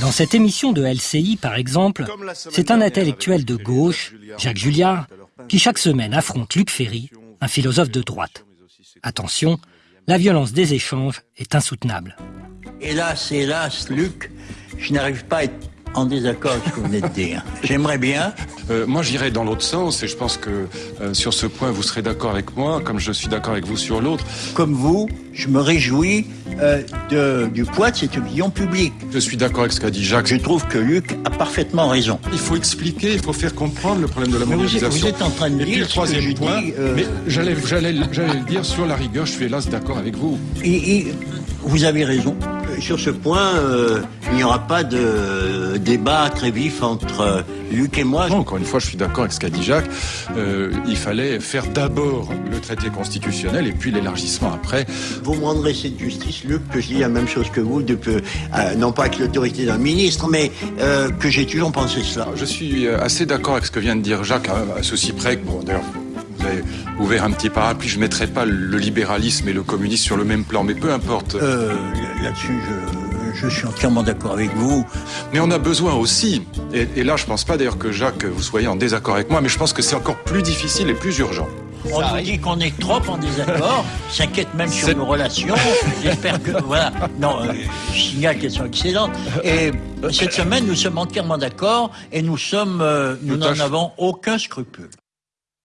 Dans cette émission de LCI, par exemple, c'est un intellectuel de gauche, Jacques Julliard, qui chaque semaine affronte Luc Ferry, un philosophe de droite. Attention, la violence des échanges est insoutenable. Hélas, hélas, Luc, je n'arrive pas à être en désaccord avec ce que vous venez de dire. J'aimerais bien. Euh, moi, j'irai dans l'autre sens et je pense que euh, sur ce point, vous serez d'accord avec moi, comme je suis d'accord avec vous sur l'autre. Comme vous, je me réjouis euh, de, du poids de cette opinion publique. Je suis d'accord avec ce qu'a dit Jacques. Je trouve que Luc a parfaitement raison. Il faut expliquer, il faut faire comprendre le problème de la Mais vous, êtes- mondialisation. vous êtes en train de dire le troisième point, dis, mais j'allais, j'allais, j'allais le dire sur la rigueur, je suis hélas d'accord avec vous. Et, et vous avez raison. Sur ce point, euh, il n'y aura pas de débat très vif entre euh, Luc et moi. Non, encore une fois, je suis d'accord avec ce qu'a dit Jacques. Euh, il fallait faire d'abord le traité constitutionnel et puis l'élargissement après. Vous me rendrez cette justice, Luc, que je dis la même chose que vous, de euh, non pas avec l'autorité d'un ministre, mais que j'ai toujours pensé cela. Je suis assez d'accord avec ce que vient de dire Jacques, à, à ceci près que, bon, d'ailleurs, avez ouvert un petit parapluie, je ne mettrai pas le libéralisme et le communisme sur le même plan, mais peu importe. Euh, Là-dessus, je, je suis entièrement d'accord avec vous. Mais on a besoin aussi, et, et là je pense pas d'ailleurs que Jacques, vous soyez en désaccord avec moi, mais je pense que c'est encore plus difficile et plus urgent. On nous dit qu'on est trop en désaccord, s'inquiète même sur nos relations. J'espère que voilà. Non, euh, je signale qu'elles sont excellentes. Et cette semaine, nous sommes entièrement d'accord et nous sommes, euh, nous n'en avons aucun scrupule.